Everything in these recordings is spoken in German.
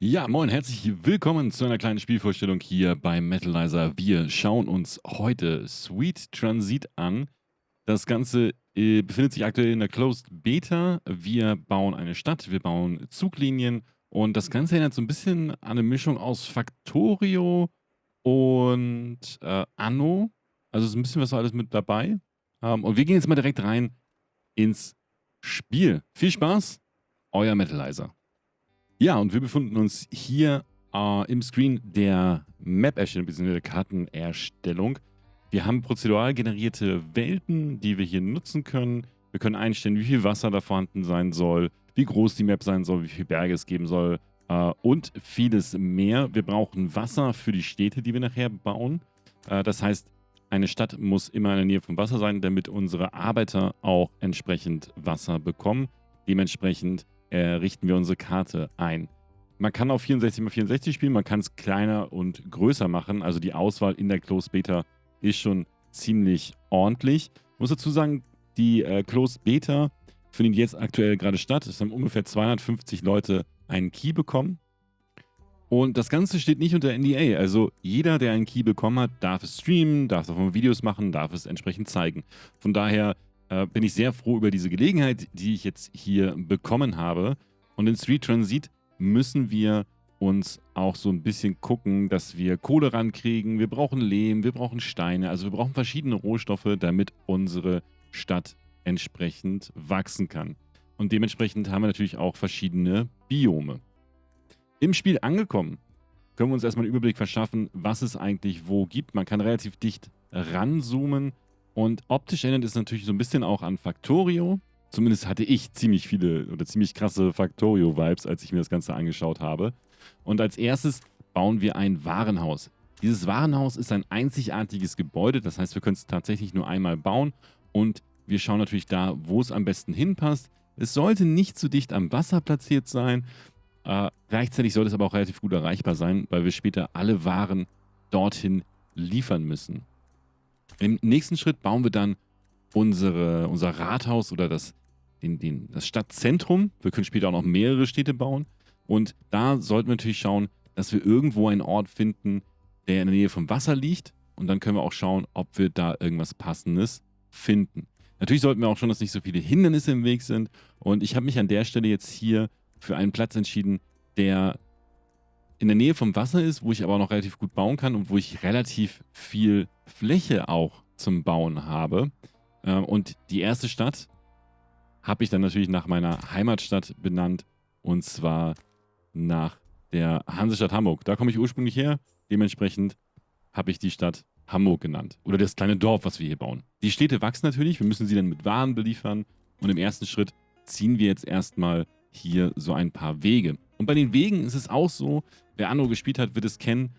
Ja, moin, herzlich willkommen zu einer kleinen Spielvorstellung hier bei Metalizer. Wir schauen uns heute Sweet Transit an. Das Ganze äh, befindet sich aktuell in der Closed Beta. Wir bauen eine Stadt, wir bauen Zuglinien und das Ganze erinnert so ein bisschen an eine Mischung aus Factorio und äh, Anno. Also ist ein bisschen was alles mit dabei. Ähm, und wir gehen jetzt mal direkt rein ins Spiel. Viel Spaß, euer Metalizer. Ja, und wir befinden uns hier äh, im Screen der Map-Erstellung bzw. der Kartenerstellung. Wir haben prozedural generierte Welten, die wir hier nutzen können. Wir können einstellen, wie viel Wasser da vorhanden sein soll, wie groß die Map sein soll, wie viele Berge es geben soll äh, und vieles mehr. Wir brauchen Wasser für die Städte, die wir nachher bauen. Äh, das heißt, eine Stadt muss immer in der Nähe vom Wasser sein, damit unsere Arbeiter auch entsprechend Wasser bekommen. Dementsprechend äh, richten wir unsere Karte ein. Man kann auf 64x64 spielen, man kann es kleiner und größer machen. Also die Auswahl in der Closed Beta ist schon ziemlich ordentlich. Ich muss dazu sagen, die äh, Closed Beta findet jetzt aktuell gerade statt. Es haben ungefähr 250 Leute einen Key bekommen. Und das Ganze steht nicht unter NDA. Also jeder, der einen Key bekommen hat, darf es streamen, darf davon Videos machen, darf es entsprechend zeigen. Von daher äh, bin ich sehr froh über diese Gelegenheit, die ich jetzt hier bekommen habe. Und in Street Transit müssen wir uns auch so ein bisschen gucken, dass wir Kohle rankriegen. Wir brauchen Lehm, wir brauchen Steine. Also wir brauchen verschiedene Rohstoffe, damit unsere Stadt entsprechend wachsen kann. Und dementsprechend haben wir natürlich auch verschiedene Biome. Im Spiel angekommen können wir uns erstmal einen Überblick verschaffen, was es eigentlich wo gibt. Man kann relativ dicht ranzoomen und optisch erinnert es natürlich so ein bisschen auch an Factorio. Zumindest hatte ich ziemlich viele oder ziemlich krasse Factorio-Vibes, als ich mir das Ganze angeschaut habe. Und als erstes bauen wir ein Warenhaus. Dieses Warenhaus ist ein einzigartiges Gebäude, das heißt, wir können es tatsächlich nur einmal bauen und wir schauen natürlich da, wo es am besten hinpasst. Es sollte nicht zu dicht am Wasser platziert sein. Äh, gleichzeitig sollte es aber auch relativ gut erreichbar sein, weil wir später alle Waren dorthin liefern müssen. Im nächsten Schritt bauen wir dann unsere, unser Rathaus oder das, den, den, das Stadtzentrum. Wir können später auch noch mehrere Städte bauen. Und da sollten wir natürlich schauen, dass wir irgendwo einen Ort finden, der in der Nähe vom Wasser liegt. Und dann können wir auch schauen, ob wir da irgendwas Passendes finden. Natürlich sollten wir auch schon, dass nicht so viele Hindernisse im Weg sind. Und ich habe mich an der Stelle jetzt hier für einen Platz entschieden, der in der Nähe vom Wasser ist, wo ich aber noch relativ gut bauen kann und wo ich relativ viel Fläche auch zum Bauen habe. Ähm, und die erste Stadt habe ich dann natürlich nach meiner Heimatstadt benannt und zwar nach der Hansestadt Hamburg. Da komme ich ursprünglich her. Dementsprechend habe ich die Stadt Hamburg genannt. Oder das kleine Dorf, was wir hier bauen. Die Städte wachsen natürlich. Wir müssen sie dann mit Waren beliefern. Und im ersten Schritt ziehen wir jetzt erstmal hier so ein paar Wege. Und bei den Wegen ist es auch so, wer Anno gespielt hat, wird es kennen,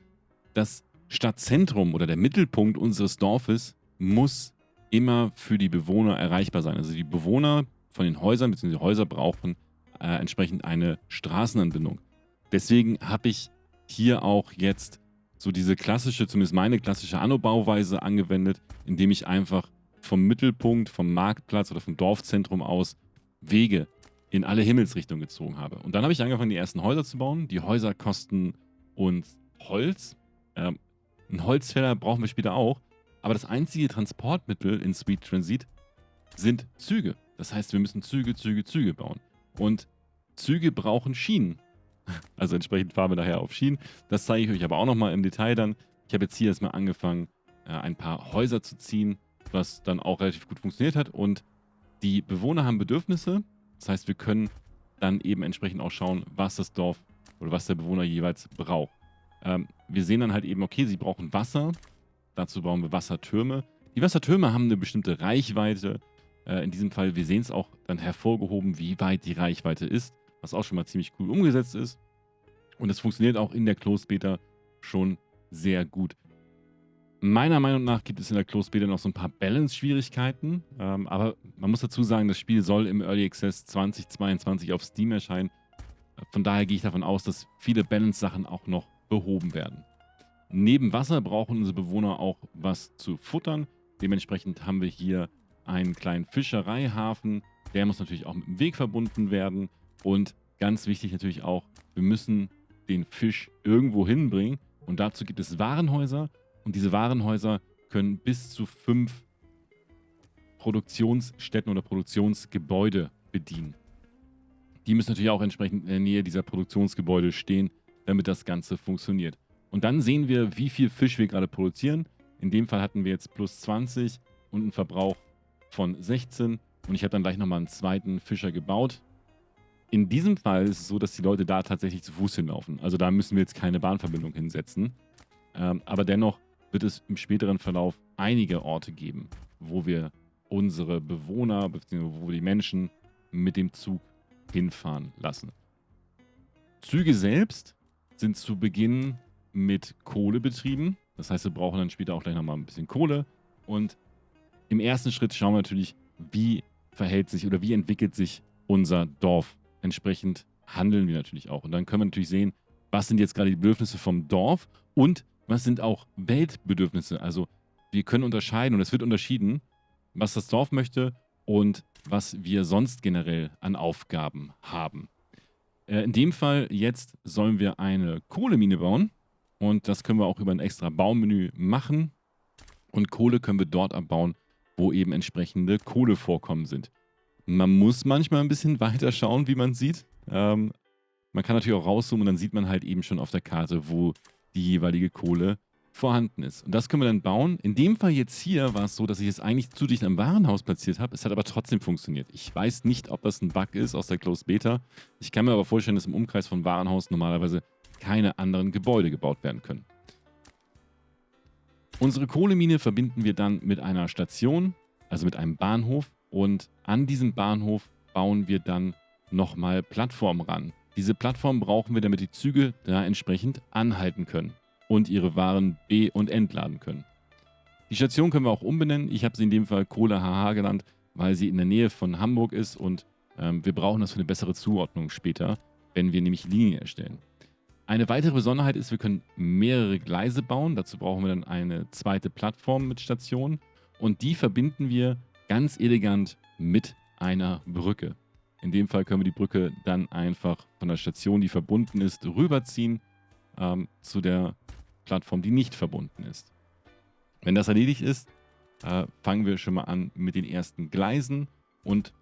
das Stadtzentrum oder der Mittelpunkt unseres Dorfes muss immer für die Bewohner erreichbar sein. Also die Bewohner von den Häusern bzw. Häuser brauchen äh, entsprechend eine Straßenanbindung. Deswegen habe ich hier auch jetzt so diese klassische, zumindest meine klassische Anno-Bauweise angewendet, indem ich einfach vom Mittelpunkt, vom Marktplatz oder vom Dorfzentrum aus Wege in alle Himmelsrichtungen gezogen habe. Und dann habe ich angefangen, die ersten Häuser zu bauen. Die Häuser kosten uns Holz. Ähm, ein Holzfäller brauchen wir später auch. Aber das einzige Transportmittel in Sweet Transit sind Züge. Das heißt, wir müssen Züge, Züge, Züge bauen. Und Züge brauchen Schienen. Also entsprechend fahren wir daher auf Schienen. Das zeige ich euch aber auch nochmal im Detail dann. Ich habe jetzt hier erstmal angefangen, äh, ein paar Häuser zu ziehen, was dann auch relativ gut funktioniert hat. Und die Bewohner haben Bedürfnisse das heißt, wir können dann eben entsprechend auch schauen, was das Dorf oder was der Bewohner jeweils braucht. Ähm, wir sehen dann halt eben, okay, sie brauchen Wasser. Dazu bauen wir Wassertürme. Die Wassertürme haben eine bestimmte Reichweite. Äh, in diesem Fall, wir sehen es auch dann hervorgehoben, wie weit die Reichweite ist, was auch schon mal ziemlich cool umgesetzt ist. Und es funktioniert auch in der Closed Beta schon sehr gut. Meiner Meinung nach gibt es in der Closed Beta noch so ein paar Balance-Schwierigkeiten, ähm, aber man muss dazu sagen, das Spiel soll im Early Access 2022 auf Steam erscheinen. Von daher gehe ich davon aus, dass viele Balance-Sachen auch noch behoben werden. Neben Wasser brauchen unsere Bewohner auch was zu futtern. Dementsprechend haben wir hier einen kleinen Fischereihafen. Der muss natürlich auch mit dem Weg verbunden werden. Und ganz wichtig natürlich auch, wir müssen den Fisch irgendwo hinbringen. Und dazu gibt es Warenhäuser. Und diese Warenhäuser können bis zu fünf Produktionsstätten oder Produktionsgebäude bedienen. Die müssen natürlich auch entsprechend in der Nähe dieser Produktionsgebäude stehen, damit das Ganze funktioniert. Und dann sehen wir, wie viel Fisch wir gerade produzieren. In dem Fall hatten wir jetzt plus 20 und einen Verbrauch von 16. Und ich habe dann gleich nochmal einen zweiten Fischer gebaut. In diesem Fall ist es so, dass die Leute da tatsächlich zu Fuß hinlaufen. Also da müssen wir jetzt keine Bahnverbindung hinsetzen. Ähm, aber dennoch wird es im späteren Verlauf einige Orte geben, wo wir unsere Bewohner, beziehungsweise wo die Menschen mit dem Zug hinfahren lassen. Züge selbst sind zu Beginn mit Kohle betrieben. Das heißt, wir brauchen dann später auch gleich nochmal ein bisschen Kohle. Und im ersten Schritt schauen wir natürlich, wie verhält sich oder wie entwickelt sich unser Dorf. Entsprechend handeln wir natürlich auch. Und dann können wir natürlich sehen, was sind jetzt gerade die Bedürfnisse vom Dorf und was sind auch Weltbedürfnisse. Also wir können unterscheiden und es wird unterschieden, was das Dorf möchte und was wir sonst generell an Aufgaben haben. Äh, in dem Fall jetzt sollen wir eine Kohlemine bauen und das können wir auch über ein extra Baumenü machen. Und Kohle können wir dort abbauen, wo eben entsprechende Kohlevorkommen sind. Man muss manchmal ein bisschen weiter schauen, wie man sieht. Ähm, man kann natürlich auch rauszoomen und dann sieht man halt eben schon auf der Karte, wo die jeweilige Kohle vorhanden ist. Und das können wir dann bauen. In dem Fall jetzt hier war es so, dass ich es eigentlich zu dicht am Warenhaus platziert habe. Es hat aber trotzdem funktioniert. Ich weiß nicht, ob das ein Bug ist aus der Closed Beta. Ich kann mir aber vorstellen, dass im Umkreis von Warenhaus normalerweise keine anderen Gebäude gebaut werden können. Unsere Kohlemine verbinden wir dann mit einer Station, also mit einem Bahnhof. Und an diesem Bahnhof bauen wir dann nochmal Plattformen ran. Diese Plattform brauchen wir, damit die Züge da entsprechend anhalten können und ihre Waren be- und entladen können. Die Station können wir auch umbenennen. Ich habe sie in dem Fall Kohle HH genannt, weil sie in der Nähe von Hamburg ist und ähm, wir brauchen das für eine bessere Zuordnung später, wenn wir nämlich Linien erstellen. Eine weitere Besonderheit ist, wir können mehrere Gleise bauen. Dazu brauchen wir dann eine zweite Plattform mit Station und die verbinden wir ganz elegant mit einer Brücke. In dem Fall können wir die Brücke dann einfach von der Station, die verbunden ist, rüberziehen ähm, zu der Plattform, die nicht verbunden ist. Wenn das erledigt ist, äh, fangen wir schon mal an mit den ersten Gleisen. Und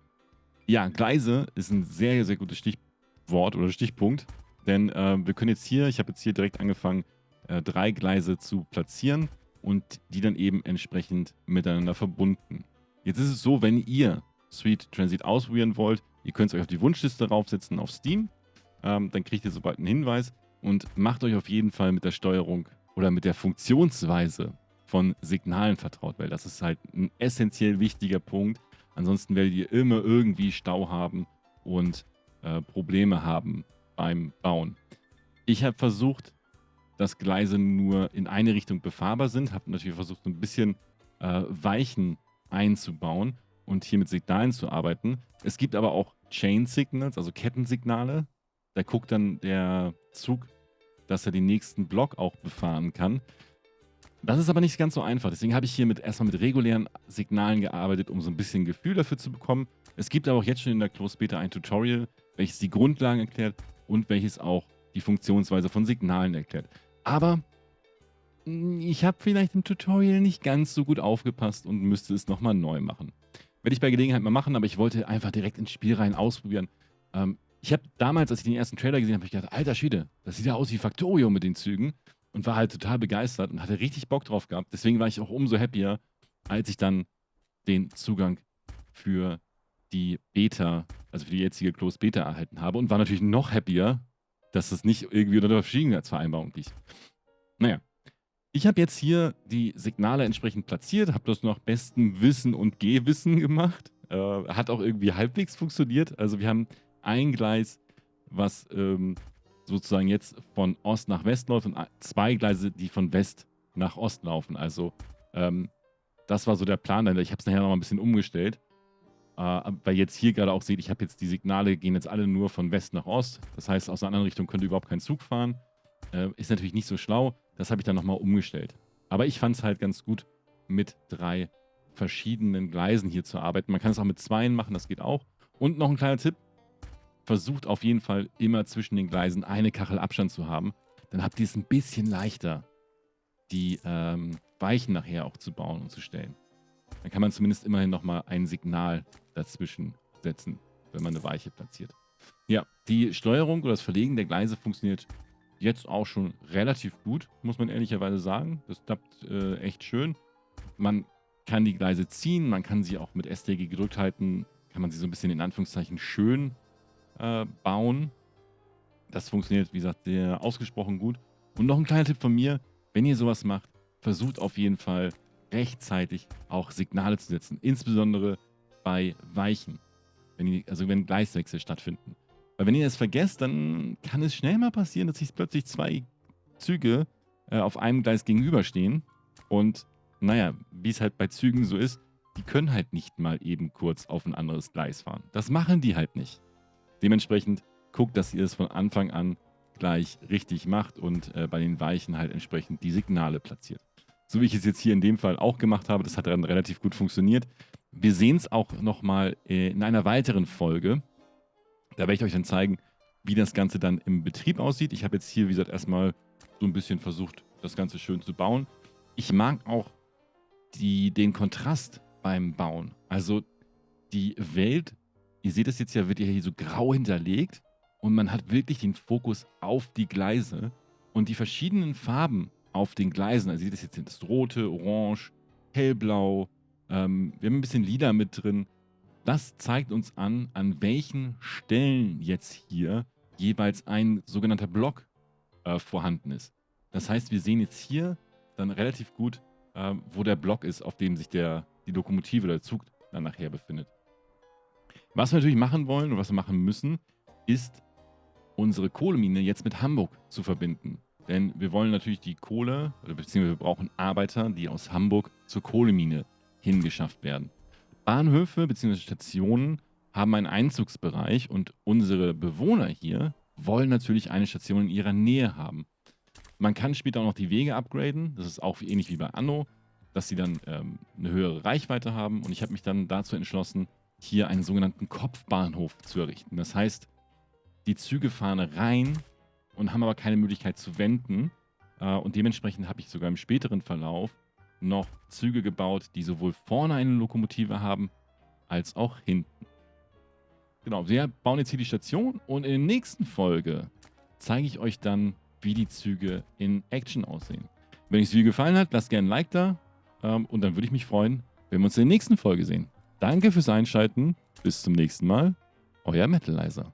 ja, Gleise ist ein sehr, sehr gutes Stichwort oder Stichpunkt. Denn äh, wir können jetzt hier, ich habe jetzt hier direkt angefangen, äh, drei Gleise zu platzieren und die dann eben entsprechend miteinander verbunden. Jetzt ist es so, wenn ihr Sweet Transit ausprobieren wollt, ihr könnt es euch auf die Wunschliste raufsetzen auf Steam. Ähm, dann kriegt ihr sobald einen Hinweis und macht euch auf jeden Fall mit der Steuerung oder mit der Funktionsweise von Signalen vertraut, weil das ist halt ein essentiell wichtiger Punkt. Ansonsten werdet ihr immer irgendwie Stau haben und äh, Probleme haben beim Bauen. Ich habe versucht, dass Gleise nur in eine Richtung befahrbar sind, habe natürlich versucht, ein bisschen äh, Weichen einzubauen und hier mit Signalen zu arbeiten. Es gibt aber auch Chain Signals, also Kettensignale. Da guckt dann der Zug dass er den nächsten Block auch befahren kann. Das ist aber nicht ganz so einfach. Deswegen habe ich hier mit, erstmal mit regulären Signalen gearbeitet, um so ein bisschen Gefühl dafür zu bekommen. Es gibt aber auch jetzt schon in der Close Beta ein Tutorial, welches die Grundlagen erklärt und welches auch die Funktionsweise von Signalen erklärt. Aber ich habe vielleicht im Tutorial nicht ganz so gut aufgepasst und müsste es nochmal neu machen. Werde ich bei Gelegenheit mal machen, aber ich wollte einfach direkt ins Spiel rein ausprobieren. Ähm, ich habe damals, als ich den ersten Trailer gesehen habe, ich gedacht, alter Schwede, das sieht ja aus wie Factorio mit den Zügen und war halt total begeistert und hatte richtig Bock drauf gehabt. Deswegen war ich auch umso happier, als ich dann den Zugang für die Beta, also für die jetzige Closed Beta erhalten habe und war natürlich noch happier, dass das nicht irgendwie unter der Verschwiegenheitsvereinbarung liegt. Naja, ich habe jetzt hier die Signale entsprechend platziert, habe das nach bestem Wissen und Gehwissen gemacht. Äh, hat auch irgendwie halbwegs funktioniert. Also wir haben ein Gleis, was ähm, sozusagen jetzt von Ost nach West läuft und zwei Gleise, die von West nach Ost laufen. Also ähm, das war so der Plan. Ich habe es nachher noch mal ein bisschen umgestellt. Äh, weil jetzt hier gerade auch seht, ich habe jetzt die Signale, gehen jetzt alle nur von West nach Ost. Das heißt, aus einer anderen Richtung könnte überhaupt kein Zug fahren. Äh, ist natürlich nicht so schlau. Das habe ich dann nochmal umgestellt. Aber ich fand es halt ganz gut, mit drei verschiedenen Gleisen hier zu arbeiten. Man kann es auch mit zweien machen, das geht auch. Und noch ein kleiner Tipp, versucht auf jeden Fall immer zwischen den Gleisen eine Kachel Abstand zu haben. Dann habt ihr es ein bisschen leichter, die ähm, Weichen nachher auch zu bauen und zu stellen. Dann kann man zumindest immerhin nochmal ein Signal dazwischen setzen, wenn man eine Weiche platziert. Ja, die Steuerung oder das Verlegen der Gleise funktioniert jetzt auch schon relativ gut, muss man ehrlicherweise sagen. Das klappt äh, echt schön. Man kann die Gleise ziehen, man kann sie auch mit STG gedrückt halten, kann man sie so ein bisschen in Anführungszeichen schön äh, bauen. Das funktioniert, wie gesagt, sehr ausgesprochen gut. Und noch ein kleiner Tipp von mir, wenn ihr sowas macht, versucht auf jeden Fall rechtzeitig auch Signale zu setzen, insbesondere bei Weichen, wenn die, also wenn Gleiswechsel stattfinden. Weil wenn ihr das vergesst, dann kann es schnell mal passieren, dass sich plötzlich zwei Züge äh, auf einem Gleis gegenüberstehen. Und naja, wie es halt bei Zügen so ist, die können halt nicht mal eben kurz auf ein anderes Gleis fahren. Das machen die halt nicht. Dementsprechend guckt, dass ihr es von Anfang an gleich richtig macht und äh, bei den Weichen halt entsprechend die Signale platziert. So wie ich es jetzt hier in dem Fall auch gemacht habe, das hat dann relativ gut funktioniert. Wir sehen es auch nochmal äh, in einer weiteren Folge. Da werde ich euch dann zeigen, wie das Ganze dann im Betrieb aussieht. Ich habe jetzt hier, wie gesagt, erstmal so ein bisschen versucht, das Ganze schön zu bauen. Ich mag auch die, den Kontrast beim Bauen. Also die Welt, ihr seht es jetzt ja, wird hier so grau hinterlegt und man hat wirklich den Fokus auf die Gleise und die verschiedenen Farben auf den Gleisen. Also ihr seht es jetzt das rote, orange, hellblau, ähm, wir haben ein bisschen lila mit drin. Das zeigt uns an, an welchen Stellen jetzt hier jeweils ein sogenannter Block äh, vorhanden ist. Das heißt, wir sehen jetzt hier dann relativ gut, äh, wo der Block ist, auf dem sich der, die Lokomotive oder der Zug dann nachher befindet. Was wir natürlich machen wollen und was wir machen müssen, ist unsere Kohlemine jetzt mit Hamburg zu verbinden. Denn wir wollen natürlich die Kohle, beziehungsweise wir brauchen Arbeiter, die aus Hamburg zur Kohlemine hingeschafft werden. Bahnhöfe bzw. Stationen haben einen Einzugsbereich und unsere Bewohner hier wollen natürlich eine Station in ihrer Nähe haben. Man kann später auch noch die Wege upgraden. Das ist auch ähnlich wie bei Anno, dass sie dann ähm, eine höhere Reichweite haben. Und ich habe mich dann dazu entschlossen, hier einen sogenannten Kopfbahnhof zu errichten. Das heißt, die Züge fahren rein und haben aber keine Möglichkeit zu wenden. Äh, und dementsprechend habe ich sogar im späteren Verlauf noch Züge gebaut, die sowohl vorne eine Lokomotive haben, als auch hinten. Genau, wir bauen jetzt hier die Station und in der nächsten Folge zeige ich euch dann, wie die Züge in Action aussehen. Wenn euch das Video gefallen hat, lasst gerne ein Like da ähm, und dann würde ich mich freuen, wenn wir uns in der nächsten Folge sehen. Danke fürs Einschalten, bis zum nächsten Mal, euer Metalizer.